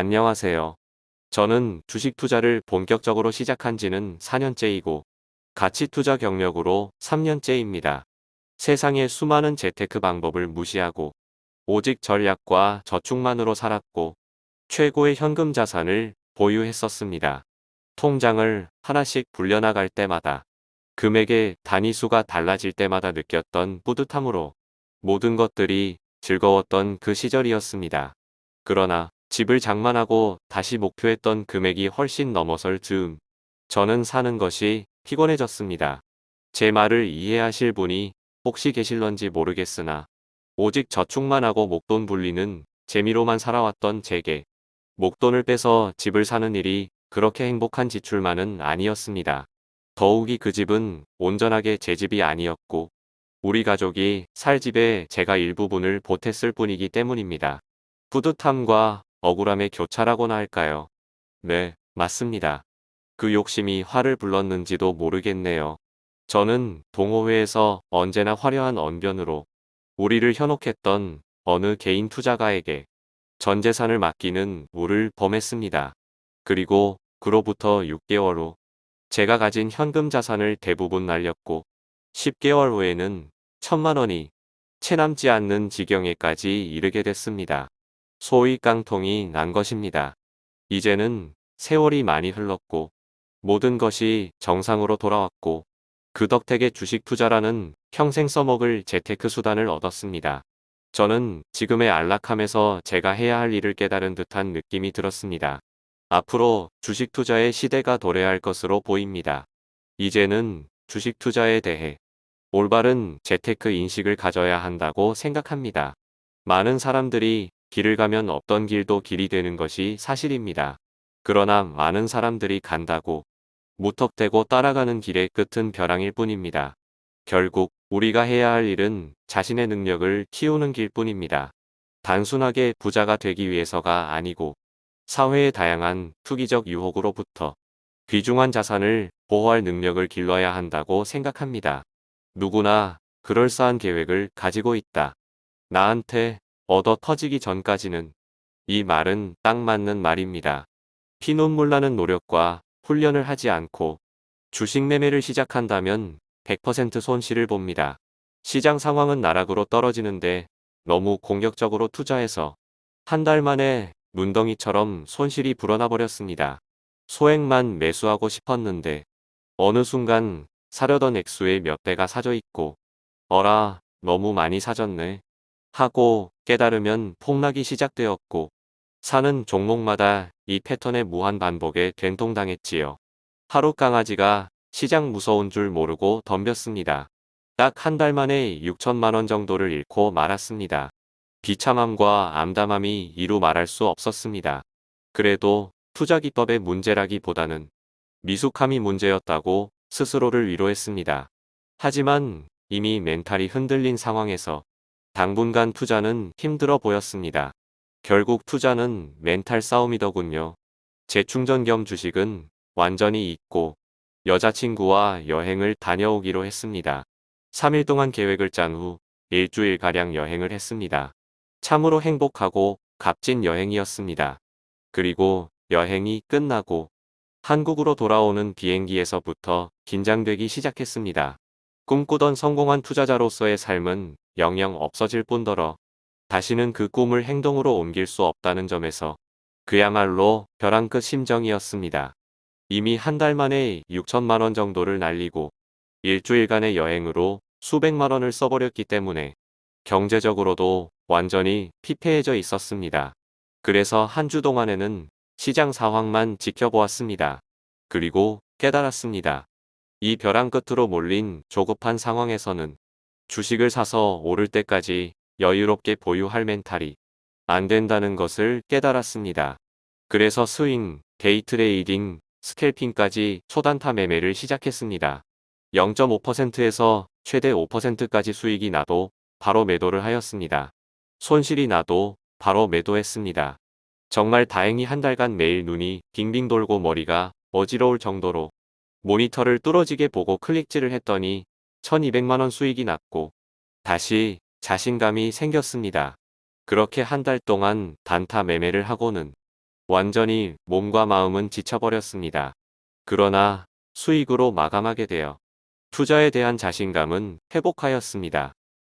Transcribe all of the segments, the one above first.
안녕하세요. 저는 주식 투자를 본격적으로 시작한 지는 4년째이고 가치 투자 경력으로 3년째입니다. 세상의 수많은 재테크 방법을 무시하고 오직 전략과 저축만으로 살았고 최고의 현금 자산을 보유했었습니다. 통장을 하나씩 불려나갈 때마다 금액의 단위수가 달라질 때마다 느꼈던 뿌듯함으로 모든 것들이 즐거웠던 그 시절이었습니다. 그러나 집을 장만하고 다시 목표했던 금액이 훨씬 넘어설 즈음 저는 사는 것이 피곤해졌습니다. 제 말을 이해하실 분이 혹시 계실런지 모르겠으나 오직 저축만 하고 목돈 불리는 재미로만 살아왔던 제게 목돈을 빼서 집을 사는 일이 그렇게 행복한 지출만은 아니었습니다. 더욱이 그 집은 온전하게 제 집이 아니었고 우리 가족이 살 집에 제가 일부분을 보탰을 뿐이기 때문입니다. 뿌듯함과 억울함의 교차라고나 할까요? 네, 맞습니다. 그 욕심이 화를 불렀는지도 모르겠네요. 저는 동호회에서 언제나 화려한 언변으로 우리를 현혹했던 어느 개인 투자가에게 전 재산을 맡기는 우를 범했습니다. 그리고 그로부터 6개월 후 제가 가진 현금 자산을 대부분 날렸고 10개월 후에는 천만 원이 채 남지 않는 지경에까지 이르게 됐습니다. 소위 깡통이 난 것입니다. 이제는 세월이 많이 흘렀고 모든 것이 정상으로 돌아왔고 그 덕택에 주식 투자라는 평생 써먹을 재테크 수단을 얻었습니다. 저는 지금의 안락함에서 제가 해야 할 일을 깨달은 듯한 느낌이 들었습니다. 앞으로 주식 투자의 시대가 도래할 것으로 보입니다. 이제는 주식 투자에 대해 올바른 재테크 인식을 가져야 한다고 생각합니다. 많은 사람들이 길을 가면 없던 길도 길이 되는 것이 사실입니다. 그러나 많은 사람들이 간다고 무턱대고 따라가는 길의 끝은 벼랑일 뿐입니다. 결국 우리가 해야 할 일은 자신의 능력을 키우는 길뿐입니다. 단순하게 부자가 되기 위해서가 아니고 사회의 다양한 투기적 유혹으로부터 귀중한 자산을 보호할 능력을 길러야 한다고 생각합니다. 누구나 그럴싸한 계획을 가지고 있다. 나한테 얻어 터지기 전까지는 이 말은 딱 맞는 말입니다. 피눈물 나는 노력과 훈련을 하지 않고 주식 매매를 시작한다면 100% 손실을 봅니다. 시장 상황은 나락으로 떨어지는데 너무 공격적으로 투자해서 한 달 만에 눈덩이처럼 손실이 불어나 버렸습니다. 소액만 매수하고 싶었는데 어느 순간 사려던 액수의 몇 배가 사져 있고 어라 너무 많이 사졌네 하고 깨달으면 폭락이 시작되었고 사는 종목마다 이 패턴의 무한 반복에 된통당했지요. 하루 강아지가 시장 무서운 줄 모르고 덤볐습니다. 딱 한 달 만에 6천만원 정도를 잃고 말았습니다. 비참함과 암담함이 이루 말할 수 없었습니다. 그래도 투자 기법의 문제라기보다는 미숙함이 문제였다고 스스로를 위로했습니다. 하지만 이미 멘탈이 흔들린 상황에서 당분간 투자는 힘들어 보였습니다. 결국 투자는 멘탈 싸움이더군요. 재충전 겸 주식은 완전히 잊고 여자친구와 여행을 다녀오기로 했습니다. 3일 동안 계획을 짠 후 일주일가량 여행을 했습니다. 참으로 행복하고 값진 여행이었습니다. 그리고 여행이 끝나고 한국으로 돌아오는 비행기에서부터 긴장되기 시작했습니다. 꿈꾸던 성공한 투자자로서의 삶은 영영 없어질 뿐더러 다시는 그 꿈을 행동으로 옮길 수 없다는 점에서 그야말로 벼랑 끝 심정이었습니다. 이미 한 달 만에 6천만 원 정도를 날리고 일주일간의 여행으로 수백만 원을 써버렸기 때문에 경제적으로도 완전히 피폐해져 있었습니다. 그래서 한 주 동안에는 시장 상황만 지켜보았습니다. 그리고 깨달았습니다. 이 벼랑 끝으로 몰린 조급한 상황에서는 주식을 사서 오를 때까지 여유롭게 보유할 mental이 안 된다는 것을 깨달았습니다. 그래서 스윙, day trading, scalping까지 초단타 매매를 시작했습니다. 0.5%에서 최대 5%까지 수익이 나도 바로 매도를 하였습니다. 손실이 나도 바로 매도했습니다. 정말 다행히 한 달간 매일 눈이 빙빙 돌고 머리가 어지러울 정도로 모니터를 뚫어지게 보고 클릭질을 했더니 1200만원 수익이 났고 다시 자신감이 생겼습니다. 그렇게 한 달 동안 단타 매매를 하고는 완전히 몸과 마음은 지쳐버렸습니다. 그러나 수익으로 마감하게 되어 투자에 대한 자신감은 회복하였습니다.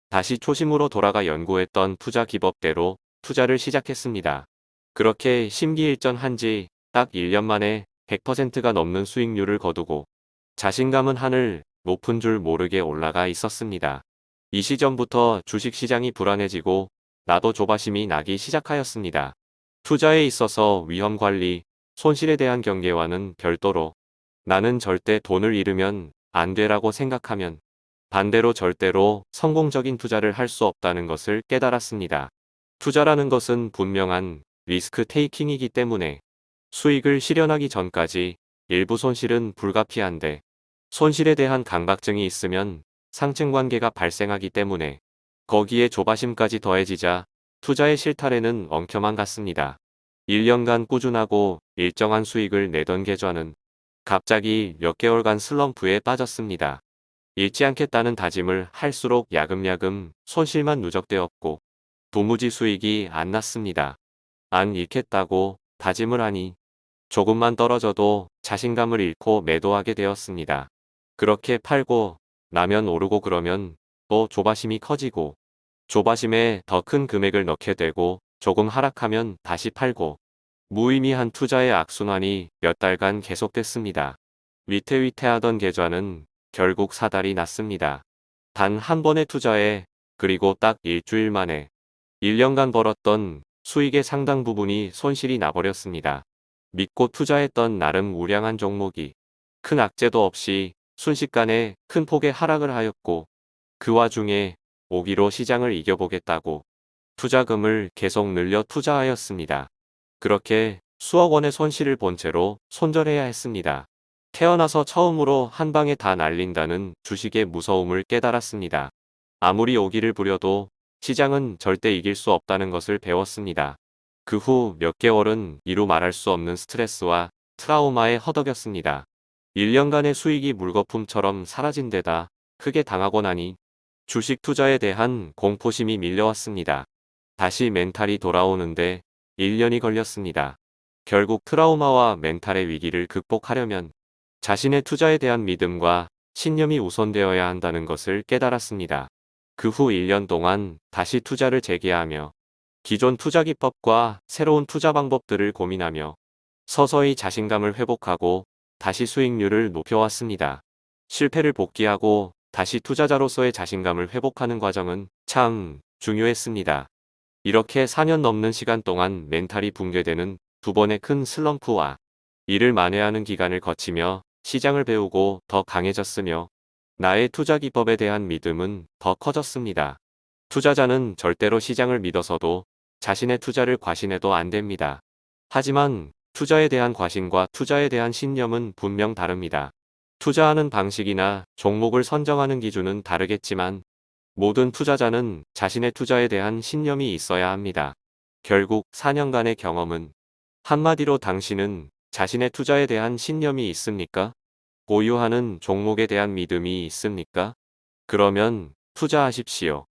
다시 초심으로 돌아가 연구했던 투자 기법대로 투자를 시작했습니다. 그렇게 심기일전 한 지 딱 1년 만에 100%가 넘는 수익률을 거두고 자신감은 하늘 높은 줄 모르게 올라가 있었습니다. 이 시점부터 주식시장이 불안해지고 나도 조바심이 나기 시작하였습니다. 투자에 있어서 위험관리, 손실에 대한 경계와는 별도로 나는 절대 돈을 잃으면 안 되라고 생각하면 반대로 절대로 성공적인 투자를 할 수 없다는 것을 깨달았습니다. 투자라는 것은 분명한 리스크 테이킹이기 때문에 수익을 실현하기 전까지 일부 손실은 불가피한데 손실에 대한 강박증이 있으면 상층관계가 발생하기 때문에 거기에 조바심까지 더해지자 투자의 실타래는 엉켜만 갔습니다. 1년간 꾸준하고 일정한 수익을 내던 계좌는 갑자기 몇 개월간 슬럼프에 빠졌습니다. 잃지 않겠다는 다짐을 할수록 야금야금 손실만 누적되었고 도무지 수익이 안 났습니다. 안 잃겠다고 다짐을 하니 조금만 떨어져도 자신감을 잃고 매도하게 되었습니다. 그렇게 팔고 나면 오르고 그러면 또 조바심이 커지고 조바심에 더 큰 금액을 넣게 되고 조금 하락하면 다시 팔고 무의미한 투자의 악순환이 몇 달간 계속됐습니다. 위태위태하던 계좌는 결국 사달이 났습니다. 단 한 번의 투자에 그리고 딱 일주일 만에 1년간 벌었던 수익의 상당 부분이 손실이 나버렸습니다. 믿고 투자했던 나름 우량한 종목이 큰 악재도 없이 순식간에 큰 폭의 하락을 하였고 그 와중에 오기로 시장을 이겨보겠다고 투자금을 계속 늘려 투자하였습니다. 그렇게 수억 원의 손실을 본 채로 손절해야 했습니다. 태어나서 처음으로 한 방에 다 날린다는 주식의 무서움을 깨달았습니다. 아무리 오기를 부려도 시장은 절대 이길 수 없다는 것을 배웠습니다. 그 후 몇 개월은 이루 말할 수 없는 스트레스와 트라우마에 허덕였습니다. 1년간의 수익이 물거품처럼 사라진 데다 크게 당하고 나니 주식 투자에 대한 공포심이 밀려왔습니다. 다시 멘탈이 돌아오는데 1년이 걸렸습니다. 결국 트라우마와 멘탈의 위기를 극복하려면 자신의 투자에 대한 믿음과 신념이 우선되어야 한다는 것을 깨달았습니다. 그 후 1년 동안 다시 투자를 재개하며 기존 투자 기법과 새로운 투자 방법들을 고민하며 서서히 자신감을 회복하고 다시 수익률을 높여왔습니다. 실패를 복귀하고 다시 투자자로서의 자신감을 회복하는 과정은 참 중요했습니다. 이렇게 4년 넘는 시간 동안 멘탈이 붕괴되는 두 번의 큰 슬럼프와 이를 만회하는 기간을 거치며 시장을 배우고 더 강해졌으며 나의 투자 기법에 대한 믿음은 더 커졌습니다. 투자자는 절대로 시장을 믿어서도 자신의 투자를 과신해도 안 됩니다. 하지만 투자에 대한 과신과 투자에 대한 신념은 분명 다릅니다. 투자하는 방식이나 종목을 선정하는 기준은 다르겠지만 모든 투자자는 자신의 투자에 대한 신념이 있어야 합니다. 결국 4년간의 경험은 한마디로 당신은 자신의 투자에 대한 신념이 있습니까? 보유하는 종목에 대한 믿음이 있습니까? 그러면 투자하십시오.